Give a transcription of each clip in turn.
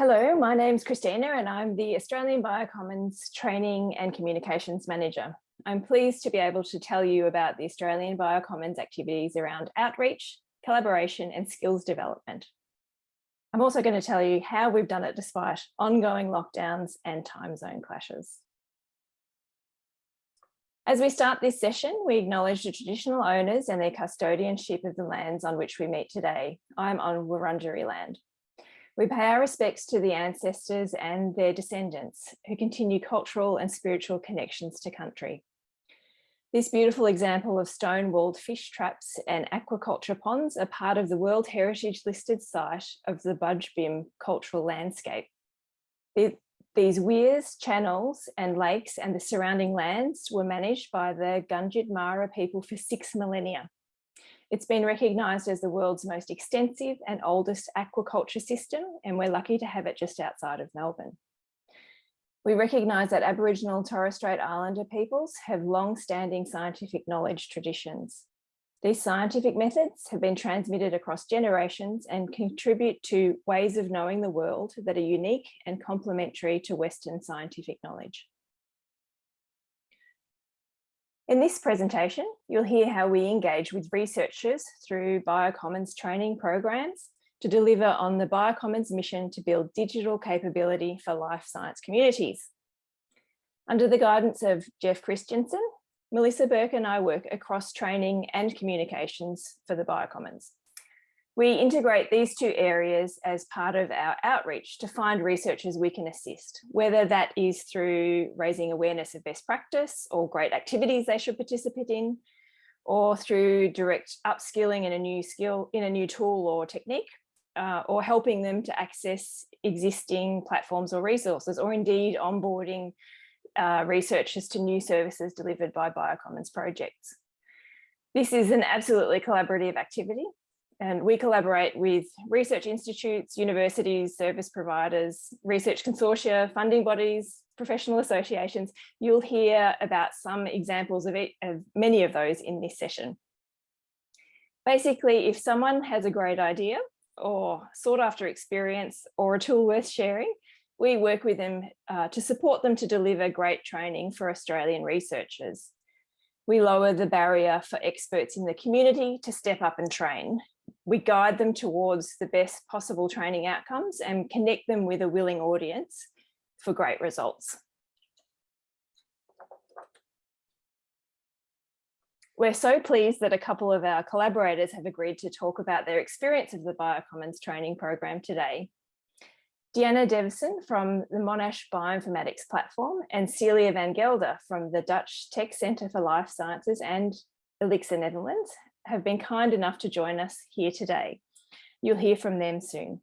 Hello, my name's Christina and I'm the Australian Biocommons Training and Communications Manager. I'm pleased to be able to tell you about the Australian Biocommons activities around outreach, collaboration and skills development. I'm also going to tell you how we've done it despite ongoing lockdowns and time zone clashes. As we start this session, we acknowledge the traditional owners and their custodianship of the lands on which we meet today. I'm on Wurundjeri land. We pay our respects to the ancestors and their descendants who continue cultural and spiritual connections to country. This beautiful example of stone-walled fish traps and aquaculture ponds are part of the World Heritage listed site of the Budj Bim cultural landscape. These weirs, channels and lakes and the surrounding lands were managed by the Gunditj Mara people for six millennia. It's been recognised as the world's most extensive and oldest aquaculture system and we're lucky to have it just outside of Melbourne. We recognise that Aboriginal and Torres Strait Islander peoples have long-standing scientific knowledge traditions. These scientific methods have been transmitted across generations and contribute to ways of knowing the world that are unique and complementary to Western scientific knowledge. In this presentation, you'll hear how we engage with researchers through Biocommons training programs to deliver on the Biocommons mission to build digital capability for life science communities. Under the guidance of Jeff Christiansen, Melissa Burke and I work across training and communications for the Biocommons. We integrate these two areas as part of our outreach to find researchers we can assist, whether that is through raising awareness of best practice or great activities they should participate in, or through direct upskilling in a new skill, in a new tool or technique, uh, or helping them to access existing platforms or resources, or indeed onboarding uh, researchers to new services delivered by Biocommons projects. This is an absolutely collaborative activity and we collaborate with research institutes, universities, service providers, research consortia, funding bodies, professional associations. You'll hear about some examples of, it, of many of those in this session. Basically, if someone has a great idea or sought after experience or a tool worth sharing, we work with them uh, to support them to deliver great training for Australian researchers. We lower the barrier for experts in the community to step up and train. We guide them towards the best possible training outcomes and connect them with a willing audience for great results. We're so pleased that a couple of our collaborators have agreed to talk about their experience of the Biocommons training program today. Deanna Devison from the Monash Bioinformatics platform and Celia van Gelder from the Dutch Tech Centre for Life Sciences and Elixir Netherlands have been kind enough to join us here today. You'll hear from them soon.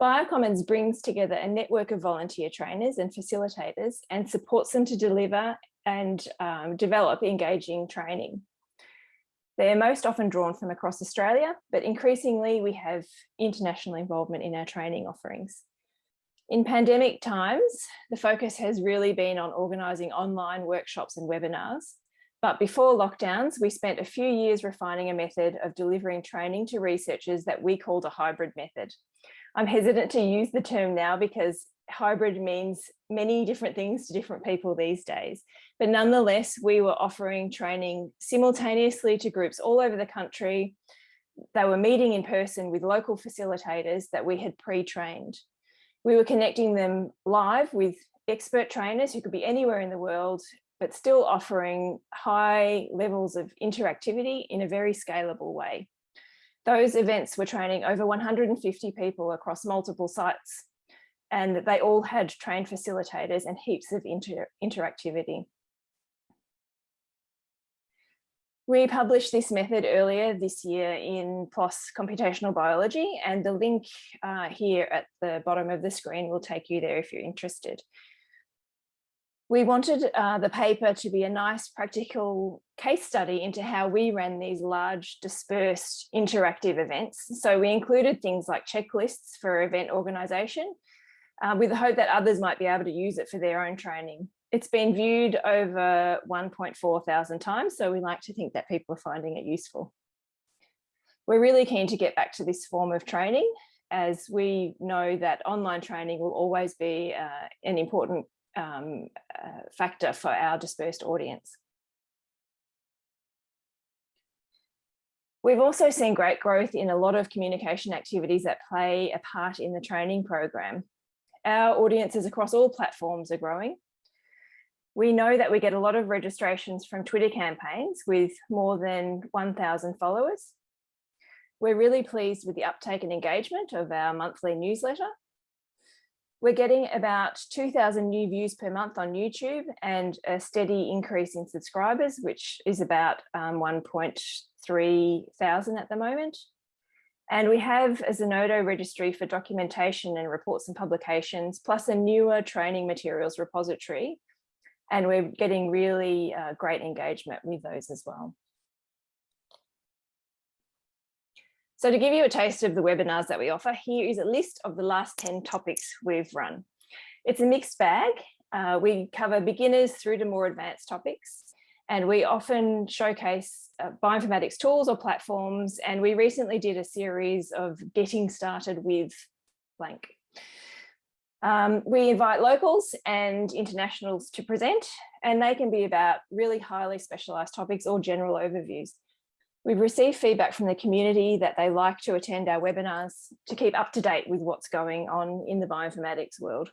Biocommons brings together a network of volunteer trainers and facilitators and supports them to deliver and um, develop engaging training. They are most often drawn from across Australia, but increasingly we have international involvement in our training offerings. In pandemic times, the focus has really been on organising online workshops and webinars. But before lockdowns, we spent a few years refining a method of delivering training to researchers that we called a hybrid method. I'm hesitant to use the term now because hybrid means many different things to different people these days. But nonetheless, we were offering training simultaneously to groups all over the country. They were meeting in person with local facilitators that we had pre-trained. We were connecting them live with expert trainers who could be anywhere in the world, but still offering high levels of interactivity in a very scalable way. Those events were training over 150 people across multiple sites and they all had trained facilitators and heaps of inter interactivity. We published this method earlier this year in PLOS Computational Biology and the link uh, here at the bottom of the screen will take you there if you're interested. We wanted uh, the paper to be a nice practical case study into how we ran these large dispersed interactive events. So we included things like checklists for event organisation uh, with the hope that others might be able to use it for their own training. It's been viewed over 1.4 thousand times, so we like to think that people are finding it useful. We're really keen to get back to this form of training as we know that online training will always be uh, an important um, uh, factor for our dispersed audience. We've also seen great growth in a lot of communication activities that play a part in the training program. Our audiences across all platforms are growing. We know that we get a lot of registrations from Twitter campaigns with more than 1,000 followers. We're really pleased with the uptake and engagement of our monthly newsletter. We're getting about 2,000 new views per month on YouTube and a steady increase in subscribers, which is about um, 1.3 thousand at the moment. And we have a Zenodo registry for documentation and reports and publications, plus a newer training materials repository and we're getting really uh, great engagement with those as well. So to give you a taste of the webinars that we offer, here is a list of the last 10 topics we've run. It's a mixed bag. Uh, we cover beginners through to more advanced topics, and we often showcase uh, bioinformatics tools or platforms. And we recently did a series of getting started with blank. Um, we invite locals and internationals to present, and they can be about really highly specialised topics or general overviews. We've received feedback from the community that they like to attend our webinars to keep up to date with what's going on in the bioinformatics world.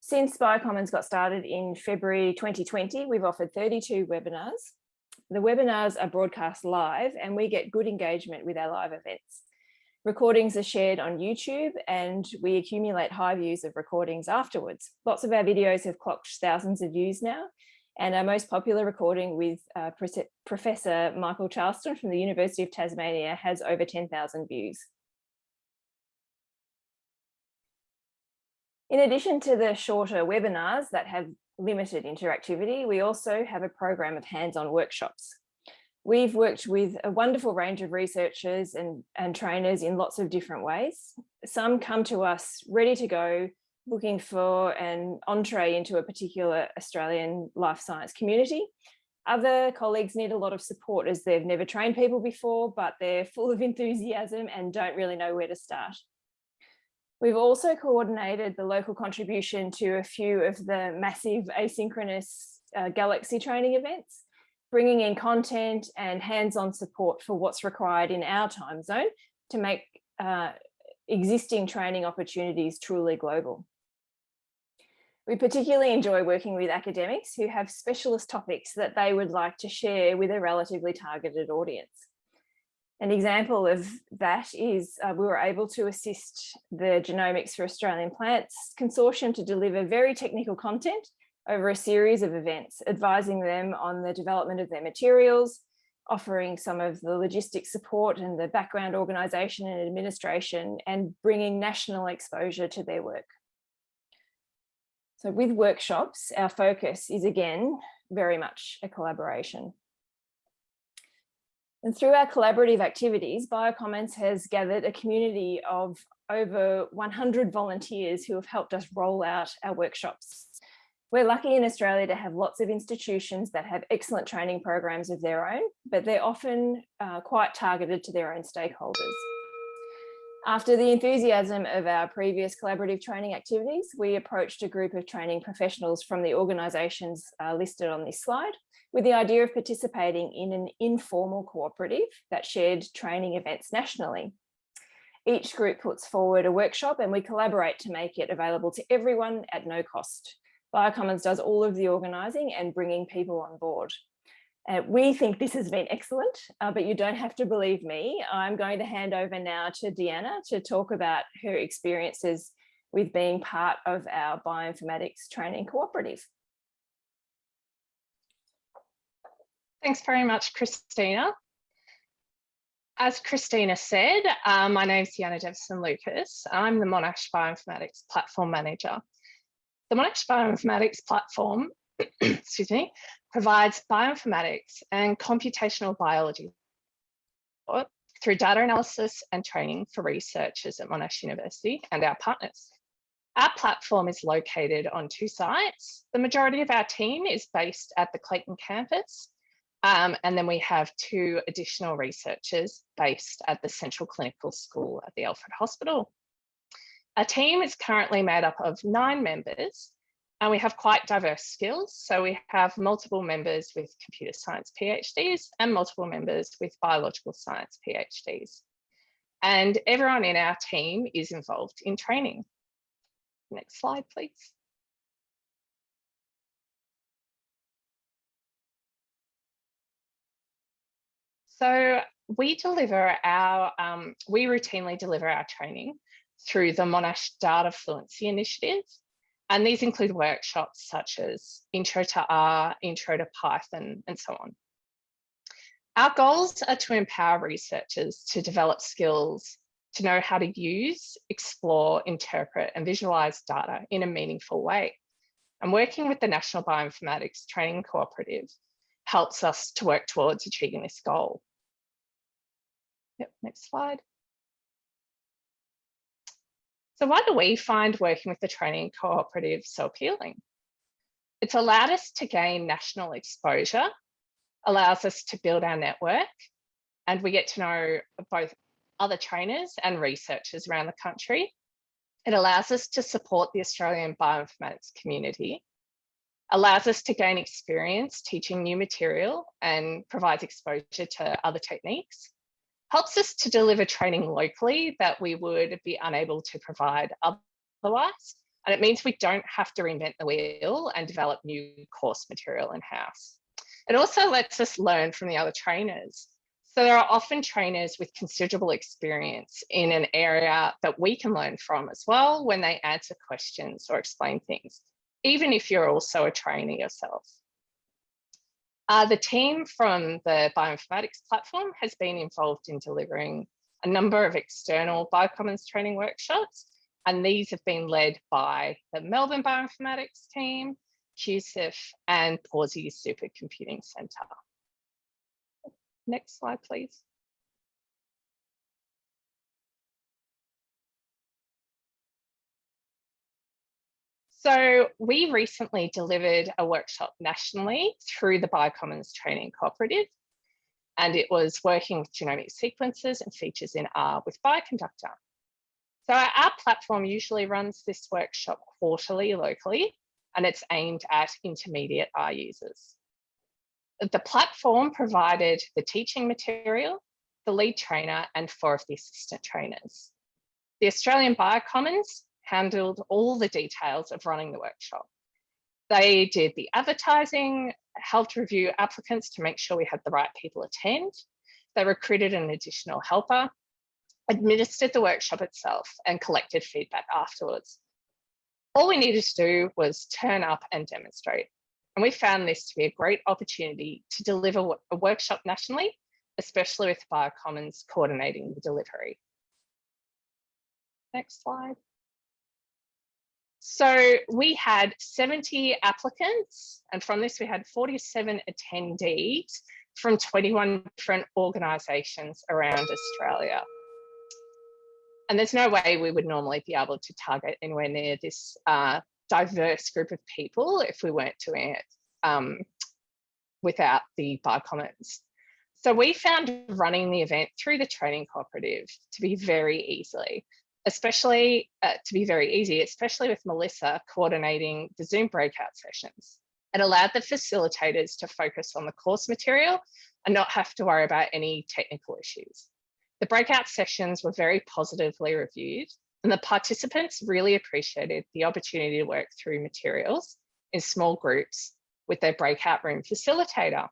Since Biocommons got started in February 2020, we've offered 32 webinars. The webinars are broadcast live and we get good engagement with our live events. Recordings are shared on YouTube and we accumulate high views of recordings afterwards. Lots of our videos have clocked thousands of views now. And our most popular recording with uh, Professor Michael Charleston from the University of Tasmania has over 10,000 views. In addition to the shorter webinars that have limited interactivity, we also have a program of hands-on workshops. We've worked with a wonderful range of researchers and, and trainers in lots of different ways. Some come to us ready to go, looking for an entree into a particular Australian life science community. Other colleagues need a lot of support as they've never trained people before, but they're full of enthusiasm and don't really know where to start. We've also coordinated the local contribution to a few of the massive asynchronous uh, Galaxy training events bringing in content and hands-on support for what's required in our time zone to make uh, existing training opportunities truly global. We particularly enjoy working with academics who have specialist topics that they would like to share with a relatively targeted audience. An example of that is uh, we were able to assist the Genomics for Australian Plants consortium to deliver very technical content over a series of events, advising them on the development of their materials, offering some of the logistic support and the background organisation and administration, and bringing national exposure to their work. So with workshops, our focus is again, very much a collaboration. And through our collaborative activities, Biocommons has gathered a community of over 100 volunteers who have helped us roll out our workshops we're lucky in Australia to have lots of institutions that have excellent training programs of their own, but they're often uh, quite targeted to their own stakeholders. After the enthusiasm of our previous collaborative training activities, we approached a group of training professionals from the organisations uh, listed on this slide with the idea of participating in an informal cooperative that shared training events nationally. Each group puts forward a workshop and we collaborate to make it available to everyone at no cost. Biocommons does all of the organising and bringing people on board. Uh, we think this has been excellent, uh, but you don't have to believe me. I'm going to hand over now to Deanna to talk about her experiences with being part of our bioinformatics training cooperative. Thanks very much, Christina. As Christina said, um, my name is Deanna Devison Lucas. I'm the Monash Bioinformatics Platform Manager. The Monash Bioinformatics platform, excuse me, provides bioinformatics and computational biology through data analysis and training for researchers at Monash University and our partners. Our platform is located on two sites. The majority of our team is based at the Clayton campus, Um, and then we have two additional researchers based at the Central Clinical School at the Alfred Hospital. Our team is currently made up of nine members and we have quite diverse skills. So we have multiple members with computer science PhDs and multiple members with biological science PhDs. And everyone in our team is involved in training. Next slide, please. So we deliver our, um, we routinely deliver our training through the Monash Data Fluency Initiative. And these include workshops such as Intro to R, Intro to Python, and so on. Our goals are to empower researchers to develop skills to know how to use, explore, interpret, and visualize data in a meaningful way. And working with the National Bioinformatics Training Cooperative helps us to work towards achieving this goal. Yep, next slide. So why do we find working with the training cooperative so appealing? It's allowed us to gain national exposure, allows us to build our network, and we get to know both other trainers and researchers around the country. It allows us to support the Australian bioinformatics community, allows us to gain experience teaching new material and provides exposure to other techniques, helps us to deliver training locally that we would be unable to provide otherwise. And it means we don't have to reinvent the wheel and develop new course material in-house. It also lets us learn from the other trainers. So there are often trainers with considerable experience in an area that we can learn from as well when they answer questions or explain things, even if you're also a trainer yourself. Uh, the team from the bioinformatics platform has been involved in delivering a number of external biocommons training workshops, and these have been led by the Melbourne Bioinformatics team, QCIF, and Pawsey Supercomputing Centre. Next slide, please. So we recently delivered a workshop nationally through the Biocommons Training Cooperative, and it was working with genomic sequences and features in R with Bioconductor. So our platform usually runs this workshop quarterly locally, and it's aimed at intermediate R users. The platform provided the teaching material, the lead trainer, and four of the assistant trainers. The Australian Biocommons handled all the details of running the workshop. They did the advertising, helped review applicants to make sure we had the right people attend. They recruited an additional helper, administered the workshop itself and collected feedback afterwards. All we needed to do was turn up and demonstrate. And we found this to be a great opportunity to deliver a workshop nationally, especially with Biocommons coordinating the delivery. Next slide. So we had 70 applicants, and from this we had 47 attendees from 21 different organisations around Australia. And there's no way we would normally be able to target anywhere near this uh, diverse group of people if we weren't doing it um, without the Biocommons. So we found running the event through the training cooperative to be very easily especially uh, to be very easy, especially with Melissa coordinating the Zoom breakout sessions. It allowed the facilitators to focus on the course material and not have to worry about any technical issues. The breakout sessions were very positively reviewed and the participants really appreciated the opportunity to work through materials in small groups with their breakout room facilitator.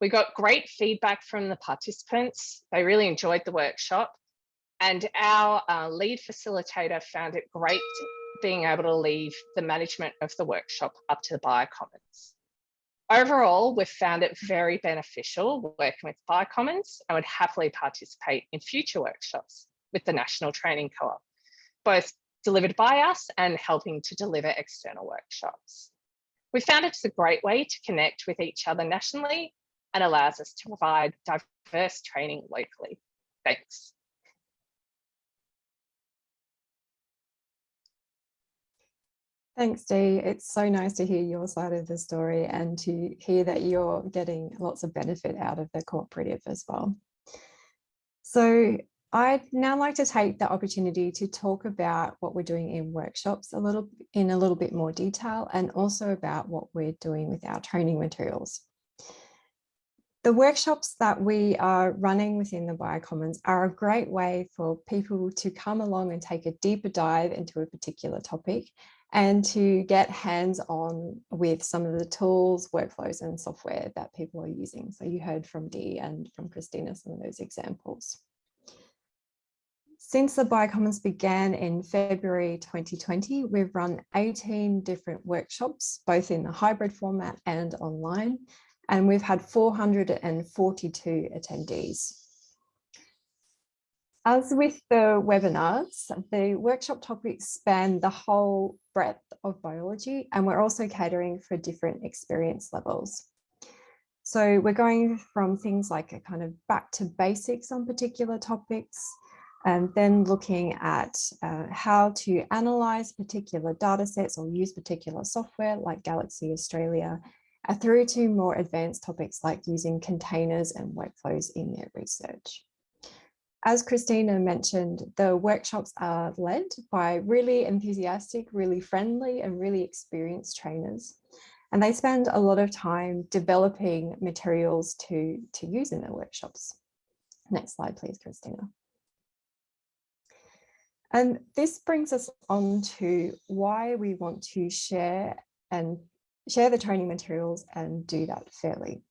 We got great feedback from the participants. They really enjoyed the workshop and our uh, lead facilitator found it great being able to leave the management of the workshop up to the Biocommons. Overall, we've found it very beneficial working with Biocommons and would happily participate in future workshops with the National Training Co-op, both delivered by us and helping to deliver external workshops. We found it's a great way to connect with each other nationally and allows us to provide diverse training locally. Thanks. Thanks, Dee. It's so nice to hear your side of the story and to hear that you're getting lots of benefit out of the cooperative as well. So I'd now like to take the opportunity to talk about what we're doing in workshops a little in a little bit more detail and also about what we're doing with our training materials. The workshops that we are running within the Biocommons are a great way for people to come along and take a deeper dive into a particular topic and to get hands-on with some of the tools, workflows and software that people are using. So you heard from Dee and from Christina some of those examples. Since the Biocommons began in February 2020, we've run 18 different workshops, both in the hybrid format and online, and we've had 442 attendees. As with the webinars, the workshop topics span the whole breadth of biology, and we're also catering for different experience levels. So we're going from things like a kind of back to basics on particular topics, and then looking at uh, how to analyze particular data sets or use particular software like Galaxy Australia, uh, through to more advanced topics like using containers and workflows in their research. As Christina mentioned, the workshops are led by really enthusiastic, really friendly and really experienced trainers. And they spend a lot of time developing materials to, to use in their workshops. Next slide, please, Christina. And this brings us on to why we want to share and share the training materials and do that fairly.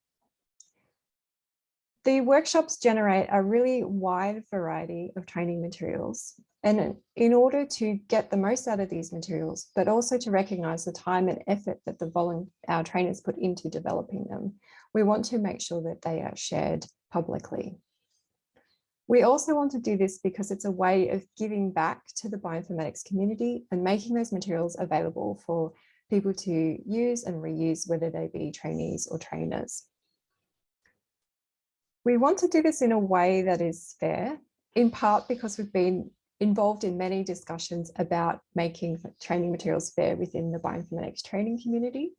The workshops generate a really wide variety of training materials. And in order to get the most out of these materials, but also to recognize the time and effort that the our trainers put into developing them, we want to make sure that they are shared publicly. We also want to do this because it's a way of giving back to the bioinformatics community and making those materials available for people to use and reuse, whether they be trainees or trainers. We want to do this in a way that is fair, in part because we've been involved in many discussions about making training materials fair within the bioinformatics training community,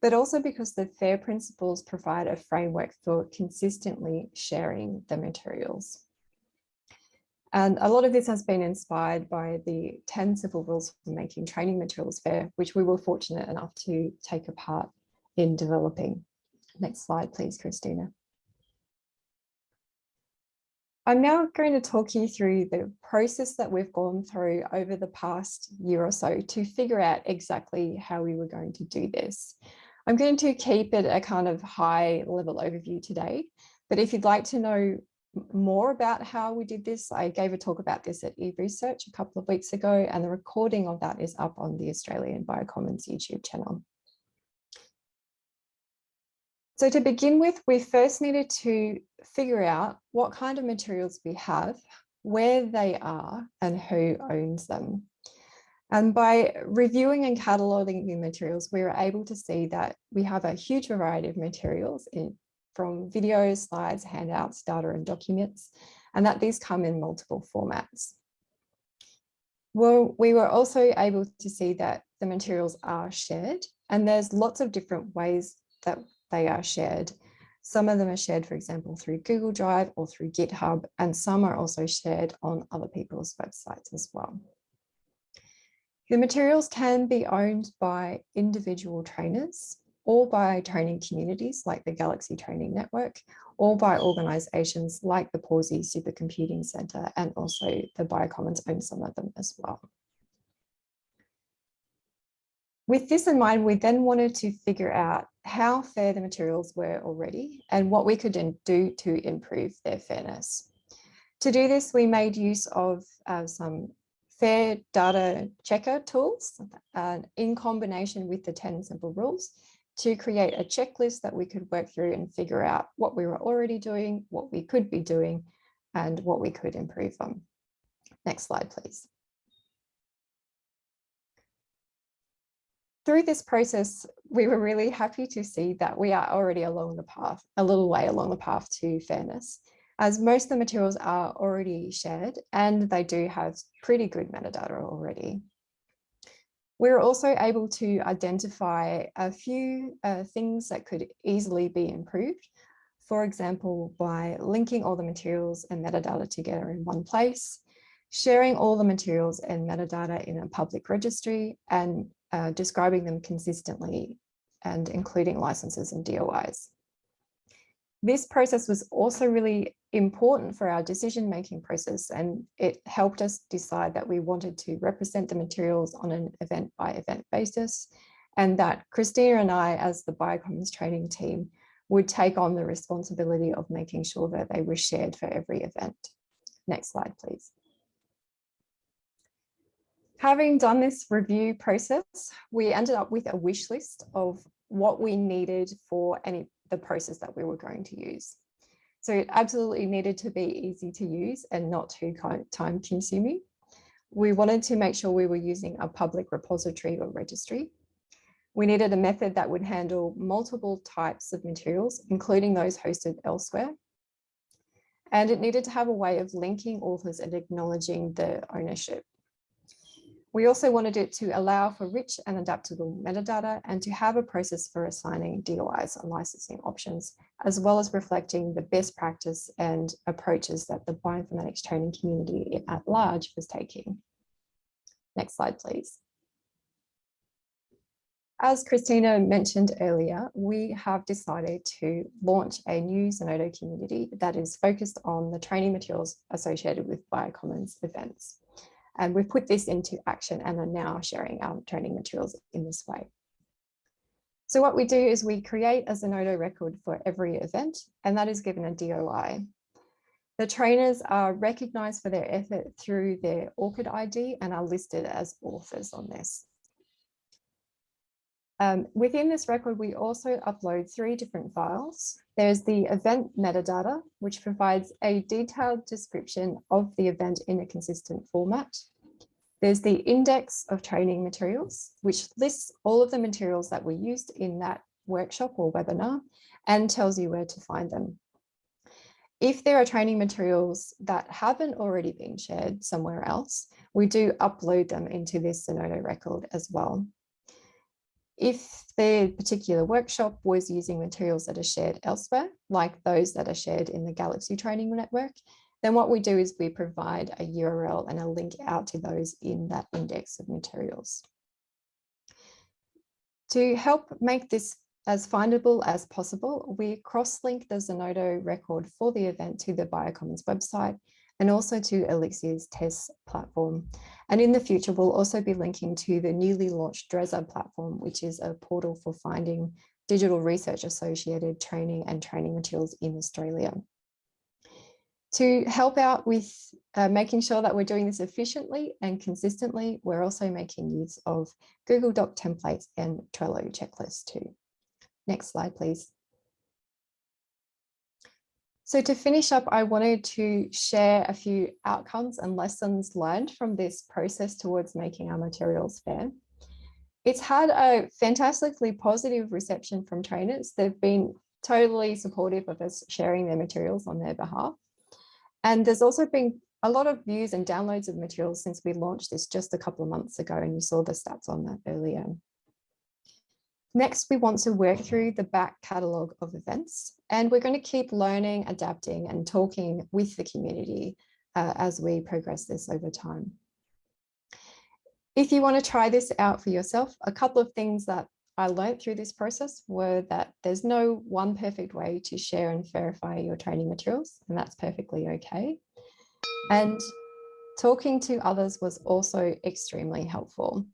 but also because the FAIR principles provide a framework for consistently sharing the materials. And a lot of this has been inspired by the 10 simple rules for making training materials fair, which we were fortunate enough to take a part in developing. Next slide, please, Christina. I'm now going to talk you through the process that we've gone through over the past year or so to figure out exactly how we were going to do this. I'm going to keep it a kind of high level overview today, but if you'd like to know more about how we did this, I gave a talk about this at eResearch a couple of weeks ago, and the recording of that is up on the Australian Biocommons YouTube channel. So to begin with, we first needed to figure out what kind of materials we have, where they are and who owns them. And by reviewing and cataloguing the materials, we were able to see that we have a huge variety of materials in, from videos, slides, handouts, data and documents, and that these come in multiple formats. Well, we were also able to see that the materials are shared and there's lots of different ways that they are shared. Some of them are shared, for example, through Google Drive or through GitHub, and some are also shared on other people's websites as well. The materials can be owned by individual trainers or by training communities like the Galaxy Training Network, or by organisations like the Pawsey Supercomputing Centre and also the Biocommons own some of them as well. With this in mind, we then wanted to figure out how fair the materials were already and what we could do to improve their fairness. To do this, we made use of uh, some fair data checker tools uh, in combination with the 10 simple rules to create a checklist that we could work through and figure out what we were already doing, what we could be doing, and what we could improve on. Next slide, please. Through this process, we were really happy to see that we are already along the path, a little way along the path to fairness, as most of the materials are already shared and they do have pretty good metadata already. We were also able to identify a few uh, things that could easily be improved. For example, by linking all the materials and metadata together in one place, sharing all the materials and metadata in a public registry and uh, describing them consistently and including licenses and DOIs. This process was also really important for our decision-making process and it helped us decide that we wanted to represent the materials on an event by event basis and that Christina and I as the Biocommons training team would take on the responsibility of making sure that they were shared for every event. Next slide, please. Having done this review process, we ended up with a wish list of what we needed for any the process that we were going to use. So it absolutely needed to be easy to use and not too time consuming. We wanted to make sure we were using a public repository or registry. We needed a method that would handle multiple types of materials, including those hosted elsewhere. And it needed to have a way of linking authors and acknowledging the ownership. We also wanted it to allow for rich and adaptable metadata and to have a process for assigning DOIs and licensing options, as well as reflecting the best practice and approaches that the bioinformatics training community at large was taking. Next slide, please. As Christina mentioned earlier, we have decided to launch a new Zenodo community that is focused on the training materials associated with Biocommons events. And we've put this into action and are now sharing our training materials in this way. So what we do is we create a Zenodo record for every event, and that is given a DOI. The trainers are recognized for their effort through their ORCID ID and are listed as authors on this. Um, within this record, we also upload three different files. There's the event metadata, which provides a detailed description of the event in a consistent format. There's the index of training materials, which lists all of the materials that were used in that workshop or webinar and tells you where to find them. If there are training materials that haven't already been shared somewhere else, we do upload them into this Zenodo record as well. If the particular workshop was using materials that are shared elsewhere, like those that are shared in the Galaxy Training Network, then what we do is we provide a URL and a link out to those in that index of materials. To help make this as findable as possible, we cross-link the Zenodo record for the event to the Biocommons website and also to Elixir's TESS platform. And in the future, we'll also be linking to the newly launched DRESA platform, which is a portal for finding digital research associated training and training materials in Australia. To help out with uh, making sure that we're doing this efficiently and consistently, we're also making use of Google Doc templates and Trello checklists too. Next slide, please. So to finish up, I wanted to share a few outcomes and lessons learned from this process towards making our materials fair. It's had a fantastically positive reception from trainers. They've been totally supportive of us sharing their materials on their behalf. And there's also been a lot of views and downloads of materials since we launched this just a couple of months ago, and you saw the stats on that earlier. Next, we want to work through the back catalogue of events, and we're going to keep learning, adapting and talking with the community uh, as we progress this over time. If you want to try this out for yourself, a couple of things that I learned through this process were that there's no one perfect way to share and verify your training materials, and that's perfectly okay. And talking to others was also extremely helpful.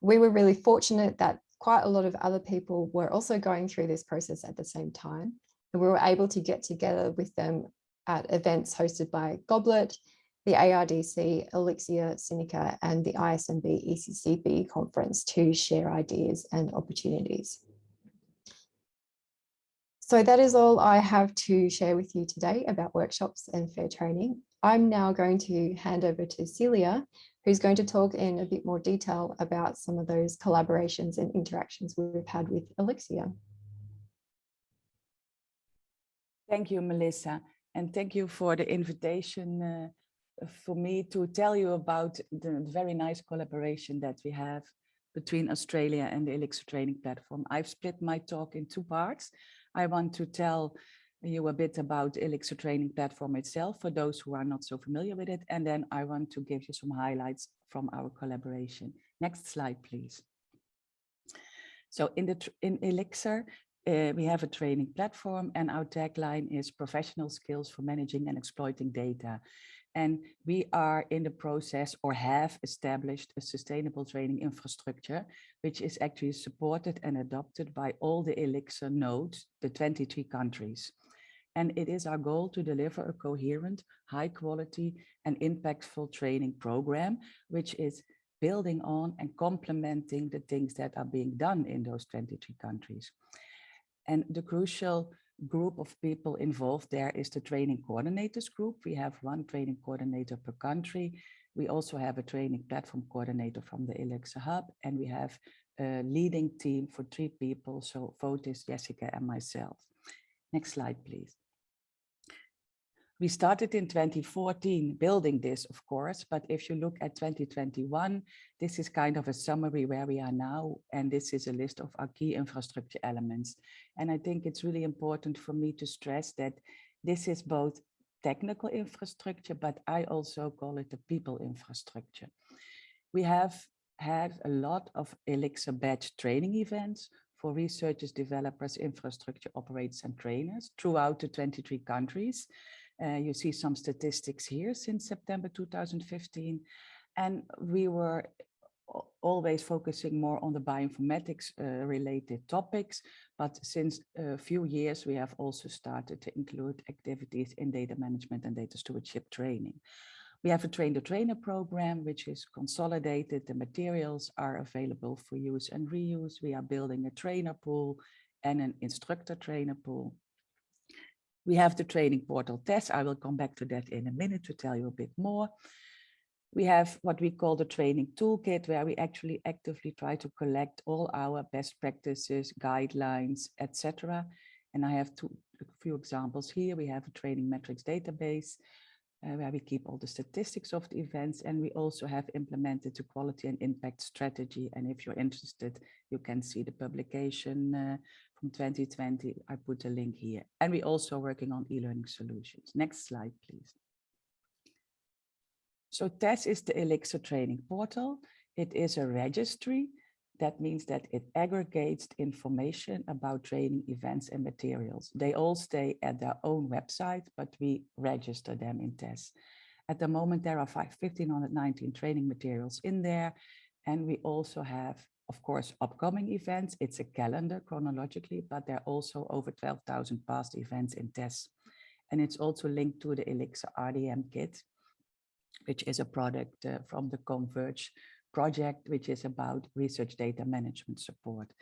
We were really fortunate that quite a lot of other people were also going through this process at the same time. And we were able to get together with them at events hosted by Goblet, the ARDC, Elixir, Sinica, and the ISMB ECCB conference to share ideas and opportunities. So that is all I have to share with you today about workshops and fair training. I'm now going to hand over to Celia, who's going to talk in a bit more detail about some of those collaborations and interactions we've had with Elixir. Thank you, Melissa, and thank you for the invitation uh, for me to tell you about the very nice collaboration that we have between Australia and the Elixir training platform. I've split my talk in two parts. I want to tell you a bit about Elixir training platform itself for those who are not so familiar with it. And then I want to give you some highlights from our collaboration. Next slide, please. So in the in Elixir, uh, we have a training platform and our tagline is professional skills for managing and exploiting data. And we are in the process or have established a sustainable training infrastructure, which is actually supported and adopted by all the Elixir nodes, the 23 countries. And it is our goal to deliver a coherent, high quality and impactful training program, which is building on and complementing the things that are being done in those 23 countries. And the crucial group of people involved there is the training coordinators group. We have one training coordinator per country. We also have a training platform coordinator from the Elixir Hub, and we have a leading team for three people. So Fotis, Jessica, and myself. Next slide, please. We started in 2014 building this, of course, but if you look at 2021, this is kind of a summary where we are now, and this is a list of our key infrastructure elements. And I think it's really important for me to stress that this is both technical infrastructure, but I also call it the people infrastructure. We have had a lot of Elixir badge training events for researchers, developers, infrastructure operators and trainers throughout the 23 countries. Uh, you see some statistics here since September 2015. And we were always focusing more on the bioinformatics uh, related topics. But since a few years, we have also started to include activities in data management and data stewardship training. We have a train the trainer program, which is consolidated. The materials are available for use and reuse. We are building a trainer pool and an instructor trainer pool. We have the training portal TESS. I will come back to that in a minute to tell you a bit more. We have what we call the training toolkit, where we actually actively try to collect all our best practices, guidelines, etc. And I have two, a few examples here. We have a training metrics database, uh, where we keep all the statistics of the events. And we also have implemented the quality and impact strategy. And if you're interested, you can see the publication uh, from 2020. I put a link here. And we're also working on e-learning solutions. Next slide, please. So TESS is the Elixir training portal. It is a registry. That means that it aggregates information about training events and materials. They all stay at their own website, but we register them in TESS. At the moment, there are 1,519 training materials in there. And we also have of course, upcoming events. It's a calendar chronologically, but there are also over 12,000 past events in TESS. And it's also linked to the Elixir RDM kit, which is a product uh, from the Converge project, which is about research data management support.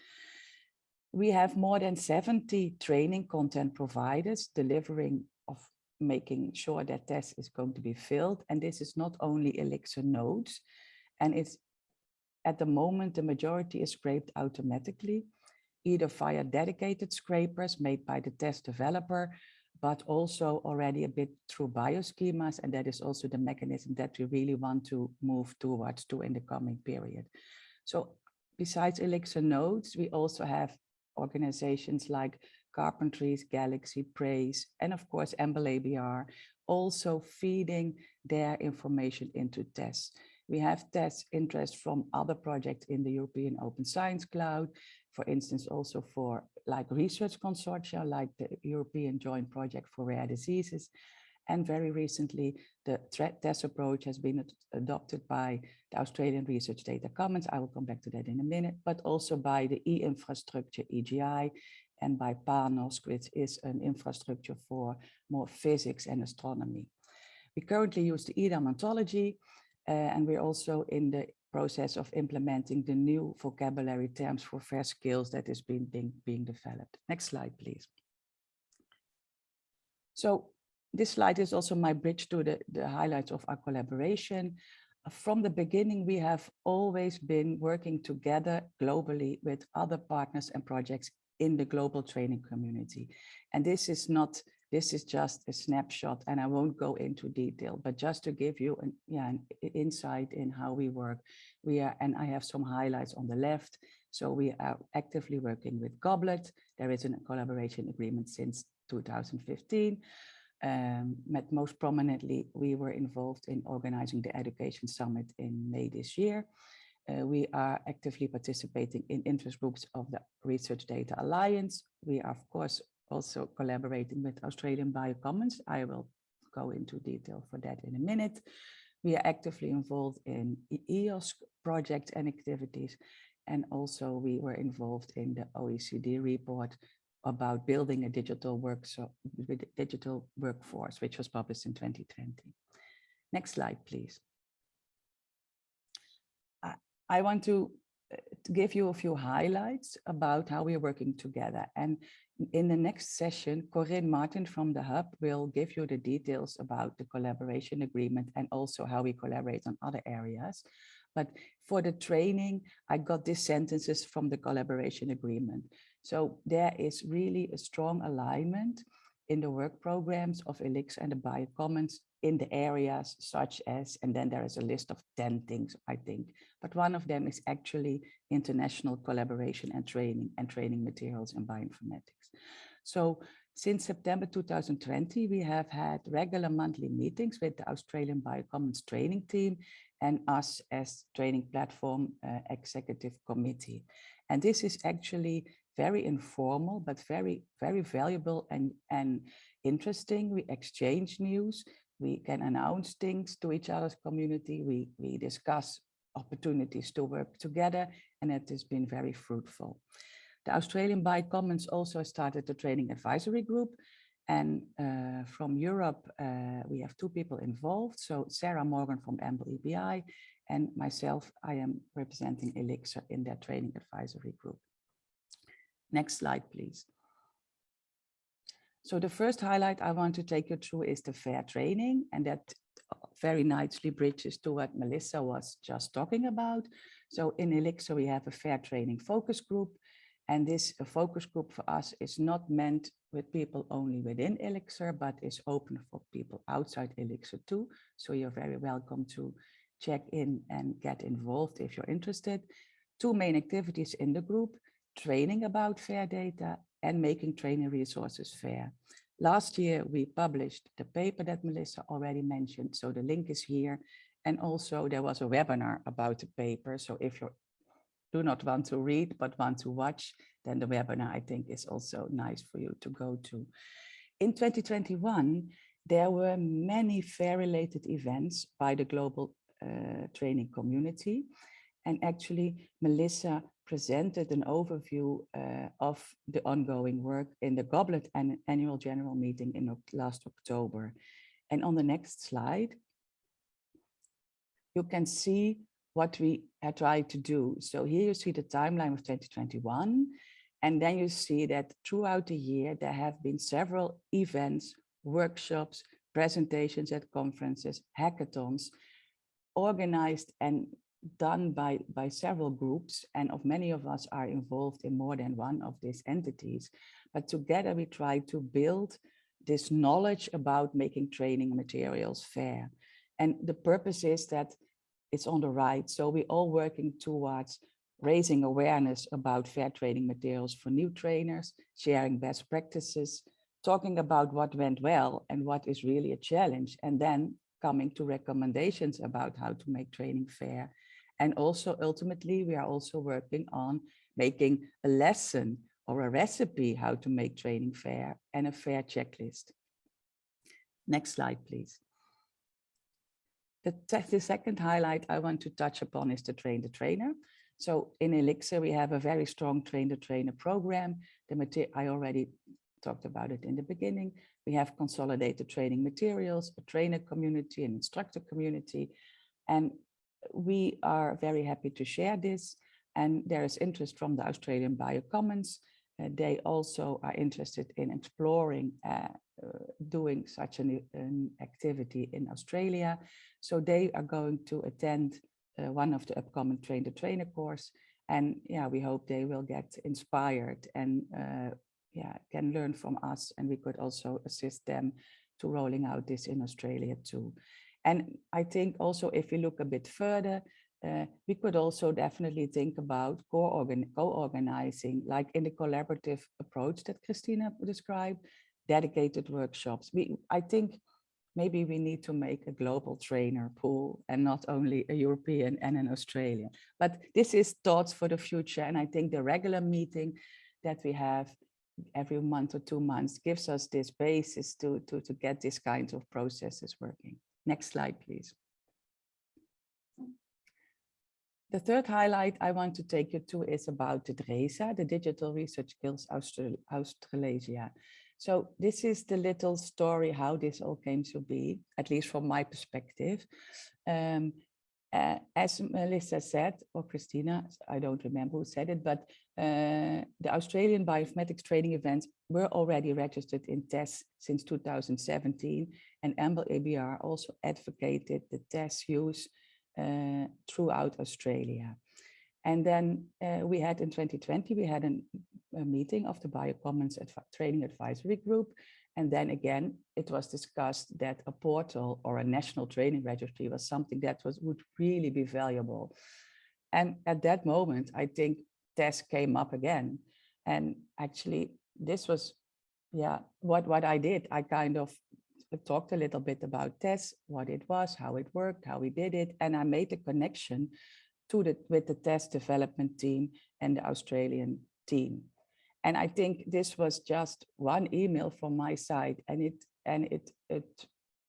We have more than 70 training content providers delivering of making sure that TESS is going to be filled. And this is not only Elixir nodes, and it's at the moment, the majority is scraped automatically, either via dedicated scrapers made by the TESS developer, but also already a bit through bioschemas. And that is also the mechanism that we really want to move towards to in the coming period. So besides Elixir nodes, we also have organizations like Carpentries, Galaxy, PRACE, and of course, EMBL-ABR, also feeding their information into TESS. We have TESS interest from other projects in the European Open Science Cloud, for instance, also for like research consortia, like the European Joint Project for Rare Diseases. And very recently, the TESS approach has been adopted by the Australian Research Data Commons. I will come back to that in a minute, but also by the e-infrastructure EGI and by PANOS, which is an infrastructure for more physics and astronomy. We currently use the EDAM ontology, Eh, and we're also in the process of implementing the new vocabulary terms for fair skills that is being, being, being developed. Next slide, please. So this slide is also my bridge to the, the highlights of our collaboration. From the beginning, we have always been working together globally with other partners and projects in the global training community. And this is not This is just a snapshot and I won't go into detail, but just to give you an, yeah, an insight in how we work. We are, and I have some highlights on the left. So we are actively working with Goblet. There is a collaboration agreement since 2015. Um, most prominently, we were involved in organizing the Education Summit in May this year. Uh, we are actively participating in interest groups of the Research Data Alliance. We are, of course, also collaborating with Australian Biocommons. I will go into detail for that in a minute. We are actively involved in EOSC projects and activities. And also we were involved in the OECD report about building a digital digital workforce, which was published in 2020. Next slide, please. I- want to uh, to give you a few highlights about how we are working together. And in the next session, Corinne Martin from the Hub will give you the details about the collaboration agreement and also how we collaborate on other areas. But for the training, I got these sentences from the collaboration agreement. So there is really a strong alignment in the work programs of Elixir and the Biocommons in the areas such as, and then there is a list of 10 things, I think, but one of them is actually international collaboration and training and training materials in bioinformatics. So since September 2020, we have had regular monthly meetings with the Australian Biocommons training team and us as training platform uh, executive committee. And this is actually very informal, but very, very valuable and, and interesting. We exchange news. We can announce things to each other's community. We, we discuss opportunities to work together, and it has been very fruitful. The Australian Biocommons also started the training advisory group. And uh, from Europe, uh, we have two people involved. So Sarah Morgan from EMBL-EBI and myself, I am representing Elixir in that training advisory group. Next slide, please. So the first highlight I want to take you through is the fair training and that very nicely bridges to what Melissa was just talking about. So in Elixir, we have a fair training focus group and this uh, focus group for us is not meant with people only within Elixir, but is open for people outside Elixir too. So you're very welcome to check in and get involved if you're interested. Two main activities in the group, training about fair data and making training resources fair. Last year, we published the paper that Melissa already mentioned, so the link is here. And also there was a webinar about the paper. So if you do not want to read, but want to watch, then the webinar, I think, is also nice for you to go to. In 2021, there were many fair-related events by the global uh, training community. And actually, Melissa presented an overview uh, of the ongoing work in the Goblet an annual general meeting in last October. And on the next slide, you can see what we had tried to do. So here you see the timeline of 2021. And then you see that throughout the year, there have been several events, workshops, presentations at conferences, hackathons, organized and done by, by several groups. And of many of us are involved in more than one of these entities. But together we try to build this knowledge about making training materials fair. And the purpose is that it's on the right. So we're all working towards raising awareness about fair training materials for new trainers, sharing best practices, talking about what went well and what is really a challenge, and then coming to recommendations about how to make training fair. And also ultimately, we are also working on making a lesson or a recipe how to make training fair and a fair checklist. Next slide, please. The, the second highlight I want to touch upon is the train the trainer. So in Elixir, we have a very strong train the trainer program. The I already talked about it in the beginning. We have consolidated training materials, a trainer community, an instructor community, and we are very happy to share this. And there is interest from the Australian Biocommons. They also are interested in exploring uh, uh, doing such an, an, activity in Australia. So they are going to attend uh, one of the upcoming Train the Trainer course. And yeah, we hope they will get inspired and yeah, can learn from us and we could also assist them to rolling out this in Australia too. And I think also if you look a bit further, uh, we could also definitely think about co-organizing, like in the collaborative approach that Christina described, dedicated workshops. We, I think maybe we need to make a global trainer pool and not only a European and an Australian. But this is thoughts for the future. And I think the regular meeting that we have every month or two months gives us this basis to, to, to get these kinds of processes working. Next slide, please. The third highlight I want to take you to is about the DRESA, the Digital Research Skills Austral Australasia. So this is the little story how this all came to be, at least from my perspective. Um, uh, as Melissa said, or Christina, I don't remember who said it, but uh, the Australian bioinformatics training events were already registered in TESS since 2017, and EMBL-ABR also advocated the TESS use throughout Australia. And then uh, we had in 2020, we had an, a meeting of the Biocommons Training Advisory Group. And then again, it was discussed that a portal or a national training registry was something that was would really be valuable. And at that moment, I think TESS came up again. And actually, this was, yeah, what, what I did. I kind of talked a little bit about TESS, what it was, how it worked, how we did it. And I made a connection to the, with the TESS development team and the Australian team. And I think this was just one email from my side and it and it it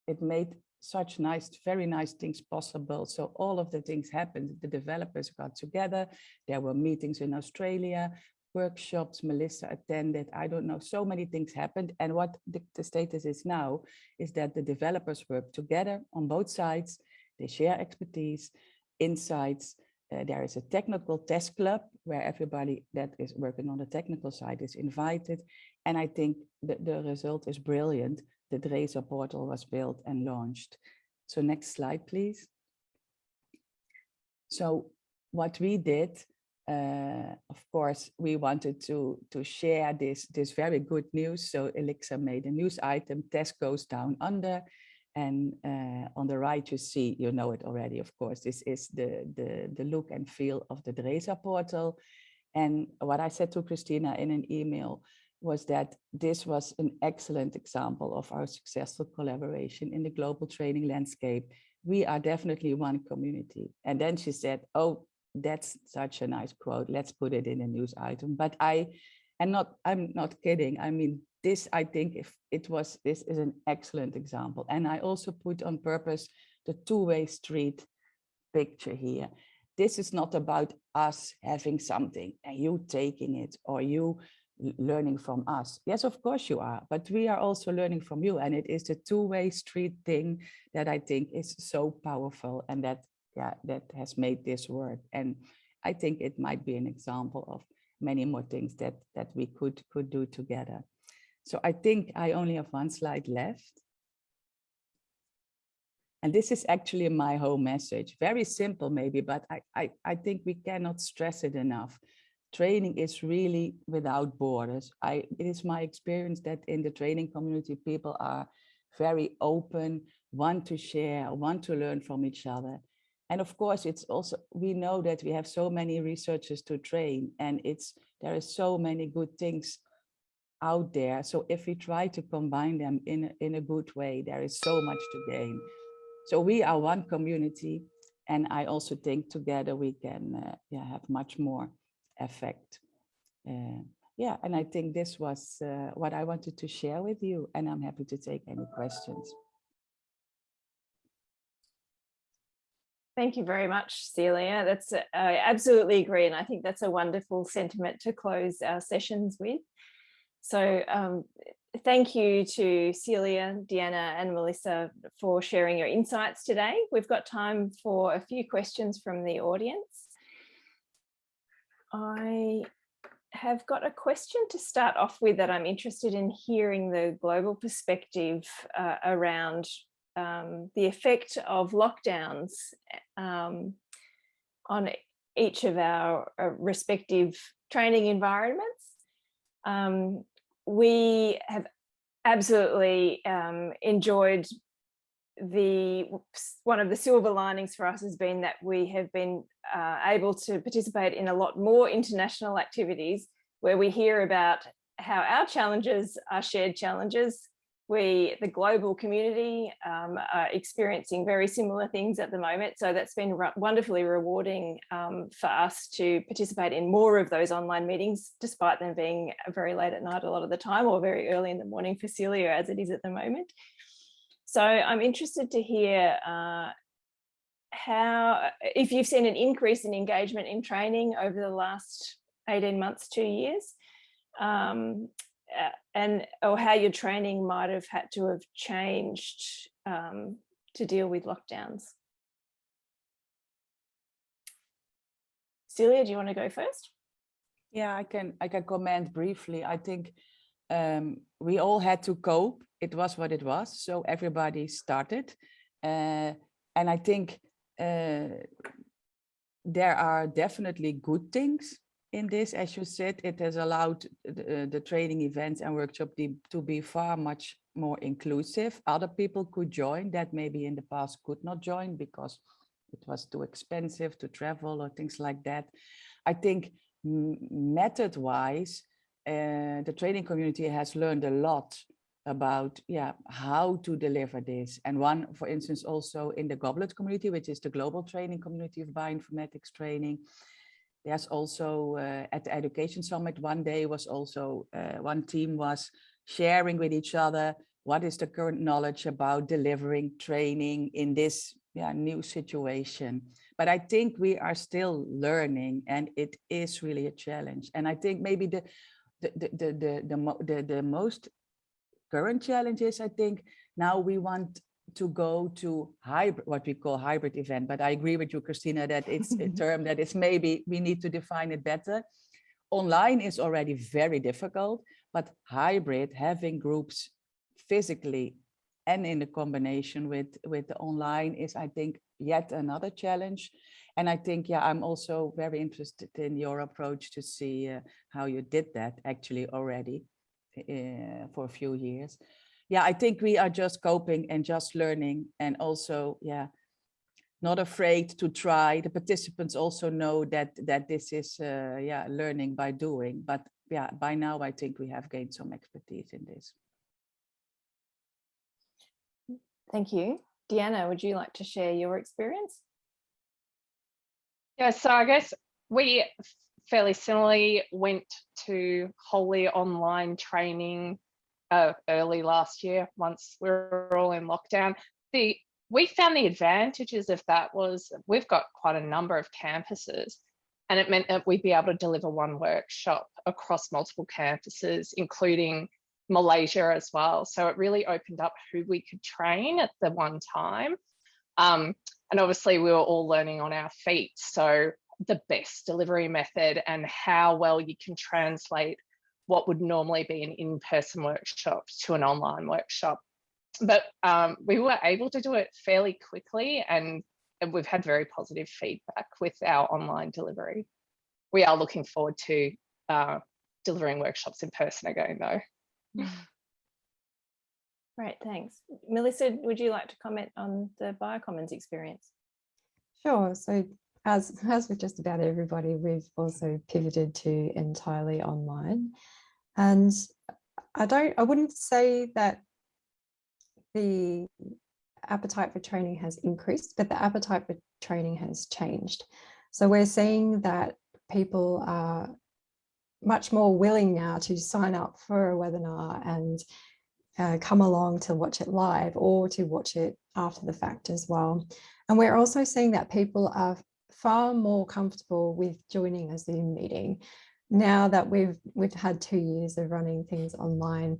it made such nice, very nice things possible. So all of the things happened. The developers got together. There were meetings in Australia, workshops Melissa attended. I don't know, so many things happened. And what the, the status is now is that the developers work together on both sides. They share expertise, insights, uh, there is a technical TESS club where everybody that is working on the technical side is invited. And I think the, the result is brilliant. The DRESA portal was built and launched. So next slide, please. So what we did, uh, of course, we wanted to, to share this, this very good news. So Elixir made a news item, TESS goes down under. And uh, on the right, you see, you know it already, of course, this is the, the, the look and feel of the DRESA portal. And what I said to Christina in an email was that this was an excellent example of our successful collaboration in the global training landscape. We are definitely one community. And then she said, oh, that's such a nice quote. Let's put it in a news item. But I, and not, I'm not kidding. I mean, this, I think if it was, this is an excellent example. And I also put on purpose the two-way street picture here. This is not about us having something and you taking it or you learning from us. Yes, of course you are, but we are also learning from you. And it is the two-way street thing that I think is so powerful and that, yeah, that has made this work. And I think it might be an example of many more things that, that we could, could do together. So I think I only have one slide left. And this is actually my whole message. Very simple maybe, but I, I, I think we cannot stress it enough. Training is really without borders. I, it is my experience that in the training community, people are very open, want to share, want to learn from each other. And of course, it's also, we know that we have so many researchers to train and it's, there is so many good things out there. So if we try to combine them in, in a good way, there is so much to gain. So we are one community. And I also think together we can uh, yeah, have much more effect. Uh, yeah, and I think this was uh, what I wanted to share with you. And I'm happy to take any questions. Thank you very much, Celia. That's I absolutely agree. And I think that's a wonderful sentiment to close our sessions with. So um, thank you to Celia, Deanna and Melissa for sharing your insights today. We've got time for a few questions from the audience. I have got a question to start off with that I'm interested in hearing the global perspective uh, around um, the effect of lockdowns um, on each of our uh, respective training environments. Um, we have absolutely um, enjoyed the one of the silver linings for us has been that we have been uh, able to participate in a lot more international activities where we hear about how our challenges are shared challenges we, the global community, um, are experiencing very similar things at the moment. So that's been wonderfully rewarding um, for us to participate in more of those online meetings, despite them being very late at night a lot of the time or very early in the morning for Celia as it is at the moment. So I'm interested to hear uh, how, if you've seen an increase in engagement in training over the last 18 months, two years, um, uh, and or how your training might have had to have changed um, to deal with lockdowns. Celia, do you want to go first? Yeah, I can I can comment briefly. I think um, we all had to cope. It was what it was. So everybody started. Uh, and I think uh, there are definitely good things in this, as you said, it has allowed the, the training events and workshop to be far much more inclusive. Other people could join that maybe in the past could not join because it was too expensive to travel or things like that. I think method wise, uh, the training community has learned a lot about yeah how to deliver this and one for instance also in the goblet community which is the global training community of bioinformatics training there's also uh, at the education summit one day was also uh, one team was sharing with each other what is the current knowledge about delivering training in this yeah, new situation. But I think we are still learning and it is really a challenge. And I think maybe the the the the the, the, the, the most current challenge is I think now we want to go to hybrid, what we call hybrid event. But I agree with you, Christina, that it's a term that is maybe we need to define it better. Online is already very difficult, but hybrid, having groups physically and in the combination with, with the online is, I think, yet another challenge. And I think, yeah, I'm also very interested in your approach to see uh, how you did that actually already uh, for a few years yeah, I think we are just coping and just learning and also, yeah, not afraid to try. The participants also know that that this is, uh, yeah, learning by doing. But yeah, by now I think we have gained some expertise in this. Thank you. Deanna, would you like to share your experience? Yeah, so I guess we fairly similarly went to wholly online training uh, early last year, once we were all in lockdown. The we found the advantages of that was we've got quite a number of campuses and it meant that we'd be able to deliver one workshop across multiple campuses, including Malaysia as well. So it really opened up who we could train at the one time. Um, and obviously we were all learning on our feet. So the best delivery method and how well you can translate what would normally be an in-person workshop to an online workshop. But um, we were able to do it fairly quickly and, and we've had very positive feedback with our online delivery. We are looking forward to uh, delivering workshops in person again though. Great, thanks. Melissa, would you like to comment on the Biocommons experience? Sure. So as, as with just about everybody, we've also pivoted to entirely online. And I don't, I wouldn't say that the appetite for training has increased, but the appetite for training has changed. So we're seeing that people are much more willing now to sign up for a webinar and uh, come along to watch it live or to watch it after the fact as well. And we're also seeing that people are far more comfortable with joining a Zoom meeting now that we've we've had two years of running things online,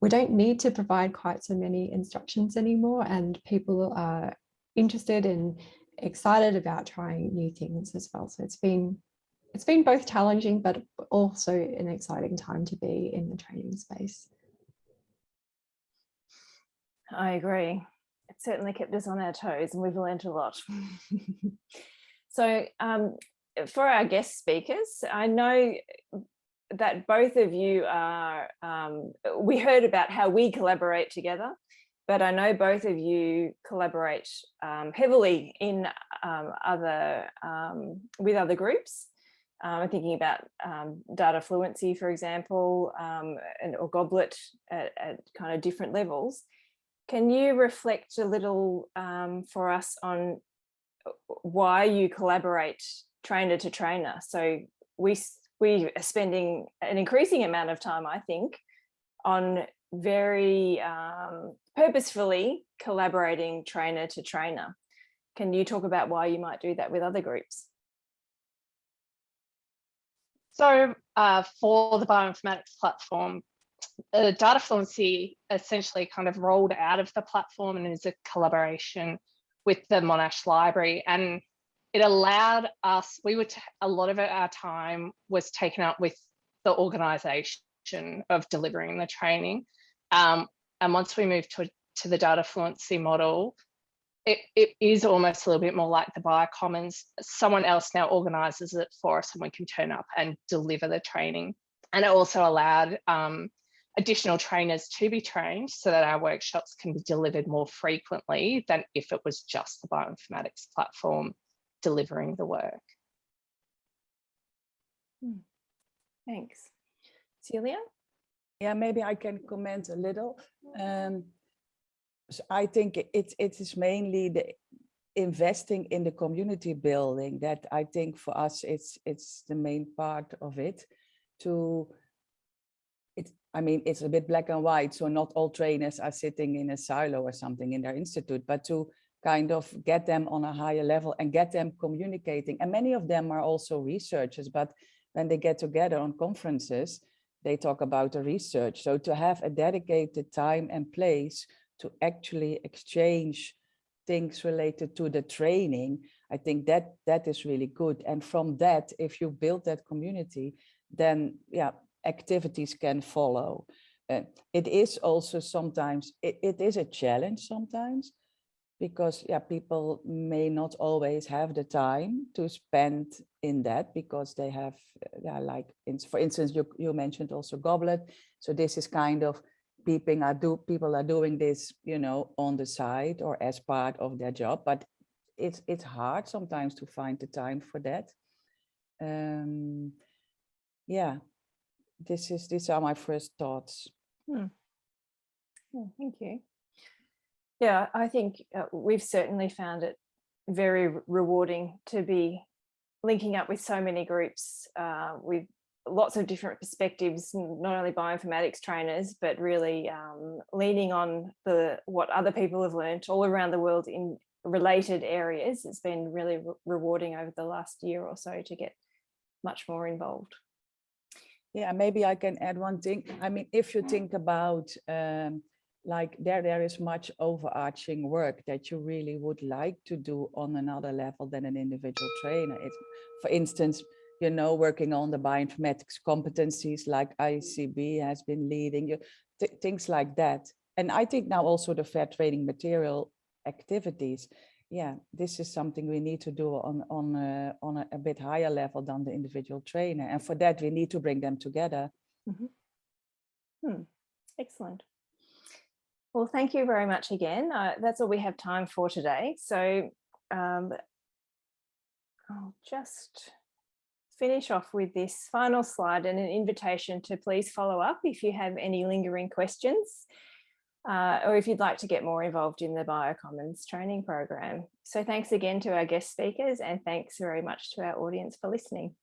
we don't need to provide quite so many instructions anymore and people are interested and excited about trying new things as well. So it's been it's been both challenging, but also an exciting time to be in the training space. I agree. It certainly kept us on our toes and we've learned a lot. so um, for our guest speakers, I know that both of you are, um, we heard about how we collaborate together, but I know both of you collaborate um, heavily in um, other, um, with other groups. Um, I'm thinking about data fluency, for example, and, or Goblet at, at, kind of different levels. Can you reflect a little um, for us on why you collaborate trainer to trainer? So we, we are spending an increasing amount of time, I think, on very um, purposefully collaborating trainer to trainer. Can you talk about why you might do that with other groups? So uh, for the bioinformatics platform, uh, data fluency essentially kind of rolled out of the platform and is a collaboration with the Monash library. And it allowed us, we would, a lot of our time was taken up with the organization of delivering the training. Um, and once we moved to, to the data fluency model, it, it is almost a little bit more like the biocommons. Someone else now organizes it for us and we can turn up and deliver the training. And it also allowed um, additional trainers to be trained so that our workshops can be delivered more frequently than if it was just the bioinformatics platform delivering the work. Hmm. Thanks. Celia? Yeah, maybe I can comment a little. Um, so I think it, it is mainly the investing in the community building that I think for us it's it's the main part of it to it I mean it's a bit black and white so not all trainers are sitting in a silo or something in their institute but to kind of get them on a higher level and get them communicating and many of them are also researchers but when they get together on conferences they talk about the research so to have a dedicated time and place to actually exchange things related to the training, I think that that is really good. And from that, if you build that community, then yeah, activities can follow. Uh, it is also sometimes, it, it is a challenge sometimes, because yeah, people may not always have the time to spend in that because they have, yeah, like, in, for instance, you, you mentioned also Goblet. So this is kind of people are do people are doing this, you know, on the side or as part of their job, but it's it's hard sometimes to find the time for that. Um, yeah, this is these are my first thoughts. Hmm. Oh, thank you. Yeah, I think uh, we've certainly found it very rewarding to be linking up with so many groups. Uh, we've lots of different perspectives, not only bioinformatics trainers, but really um, leaning on the what other people have learned all around the world in related areas. It's been really re rewarding over the last year or so to get much more involved. Yeah, maybe I can add one thing. I mean, if you think about um, like there, there is much overarching work that you really would like to do on another level than an individual trainer. It's, for instance, you know, working on the bioinformatics competencies like ISCB has been leading, you th things like that. And I think now also the fair training material activities, yeah, this is something we need to do on, on, a, on a, a bit higher level than the individual trainer. And for that, we need to bring them together. Mm -hmm. hmm. Excellent. Well, thank you very much again. Uh, that's all we have time for today. So um, I'll just finish off with this final slide and an invitation to please follow up if you have any lingering questions uh, or if you'd like to get more involved in the Biocommons training program. So thanks again to our guest speakers and thanks very much to our audience for listening.